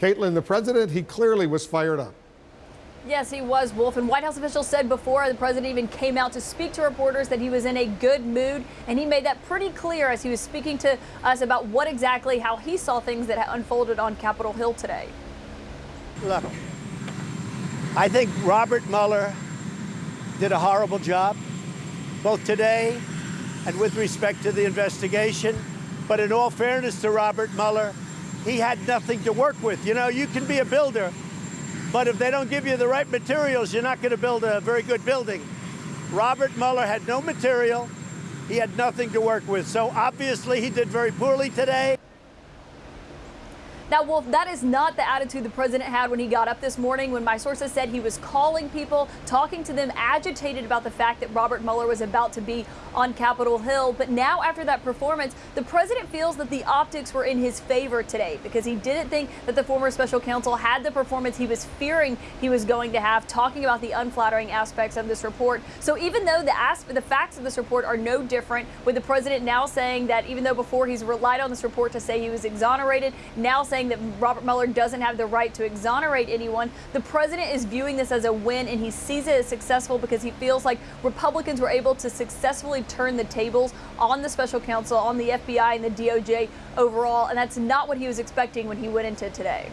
Caitlin, the president, he clearly was fired up. Yes, he was, Wolf. And White House officials said before the president even came out to speak to reporters that he was in a good mood. And he made that pretty clear as he was speaking to us about what exactly how he saw things that unfolded on Capitol Hill today. Look, I think Robert Mueller did a horrible job, both today and with respect to the investigation. But in all fairness to Robert Mueller, he had nothing to work with. You know, you can be a builder, but if they don't give you the right materials, you're not going to build a very good building. Robert Mueller had no material. He had nothing to work with. So obviously he did very poorly today. Now, Wolf, that is not the attitude the president had when he got up this morning when my sources said he was calling people, talking to them, agitated about the fact that Robert Mueller was about to be on Capitol Hill. But now, after that performance, the president feels that the optics were in his favor today because he didn't think that the former special counsel had the performance he was fearing he was going to have, talking about the unflattering aspects of this report. So even though the, the facts of this report are no different, with the president now saying that even though before he's relied on this report to say he was exonerated, now saying saying that Robert Mueller doesn't have the right to exonerate anyone. The president is viewing this as a win, and he sees it as successful because he feels like Republicans were able to successfully turn the tables on the special counsel, on the FBI and the DOJ overall, and that's not what he was expecting when he went into today.